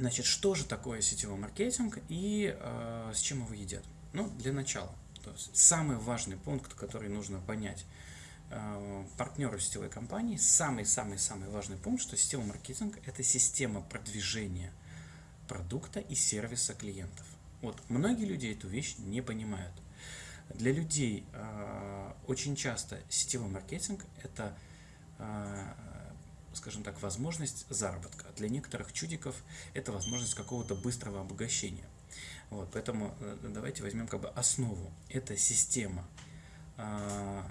Значит, что же такое сетевой маркетинг и э, с чем его едят? Ну, для начала. То есть самый важный пункт, который нужно понять э, партнеру сетевой компании, самый-самый-самый важный пункт, что сетевой маркетинг – это система продвижения продукта и сервиса клиентов. Вот многие люди эту вещь не понимают. Для людей э, очень часто сетевой маркетинг – это э, скажем так, возможность заработка. Для некоторых чудиков это возможность какого-то быстрого обогащения. Вот, поэтому э, давайте возьмем как бы основу. Это система а,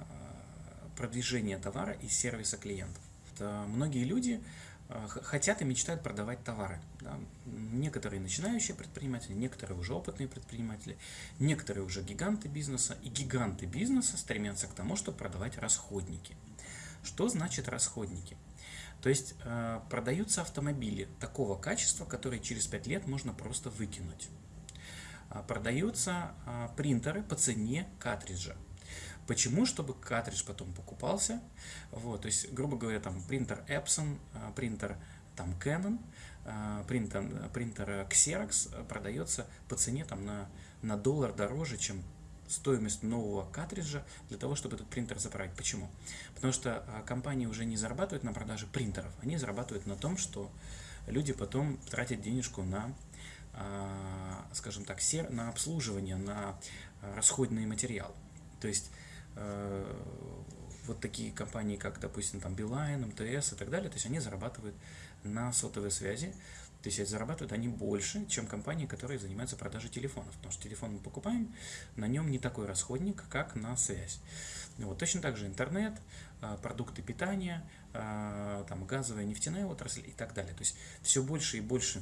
продвижения товара и сервиса клиентов. Это многие люди а, хотят и мечтают продавать товары. Да. Некоторые начинающие предприниматели, некоторые уже опытные предприниматели, некоторые уже гиганты бизнеса. И гиганты бизнеса стремятся к тому, чтобы продавать расходники. Что значит расходники? То есть э, продаются автомобили такого качества, которые через 5 лет можно просто выкинуть. А, продаются а, принтеры по цене картриджа. Почему? Чтобы картридж потом покупался. Вот, то есть, грубо говоря, там принтер Epson, а, принтер там Canon, принтер, принтер Xerox продается по цене там на, на доллар дороже, чем стоимость нового картриджа для того, чтобы этот принтер заправить. Почему? Потому что компании уже не зарабатывают на продаже принтеров, они зарабатывают на том, что люди потом тратят денежку на а, скажем так, на обслуживание, на расходные материалы. То есть э, вот такие компании, как, допустим, там Билайн, МТС и так далее, то есть они зарабатывают на сотовой связи, то есть зарабатывают они больше, чем компании, которые занимаются продажей телефонов, потому что телефон мы покупаем, на нем не такой расходник, как на связь. Вот, точно так же интернет, а, продукты питания, а, там, газовая, нефтяная отрасль и так далее. То есть все больше и больше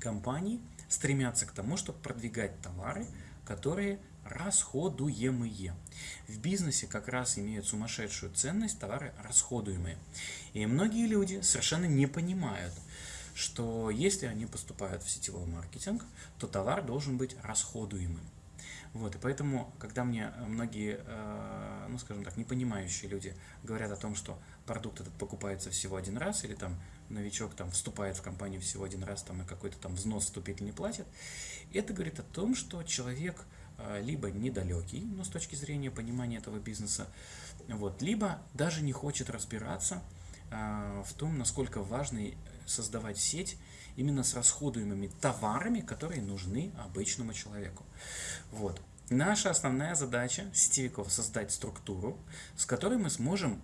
компаний стремятся к тому, чтобы продвигать товары, которые расходуемые. В бизнесе как раз имеют сумасшедшую ценность товары расходуемые. И многие люди совершенно не понимают, что если они поступают в сетевой маркетинг, то товар должен быть расходуемым. Вот, и поэтому, когда мне многие, э, ну, скажем так, непонимающие люди говорят о том, что продукт этот покупается всего один раз, или там новичок там вступает в компанию всего один раз, там и какой-то там взнос вступительный платит, это говорит о том, что человек э, либо недалекий, ну, с точки зрения понимания этого бизнеса, вот, либо даже не хочет разбираться э, в том, насколько важно создавать сеть именно с расходуемыми товарами, которые нужны обычному человеку. Вот. Наша основная задача сетевиков создать структуру, с которой мы сможем,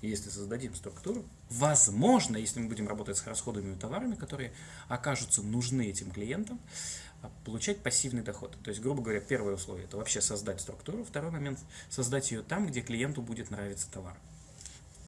если создадим структуру, возможно, если мы будем работать с расходуемыми товарами, которые окажутся нужны этим клиентам, а, получать пассивный доход. То есть, грубо говоря, первое условие – это вообще создать структуру. Второй момент – создать ее там, где клиенту будет нравиться товар.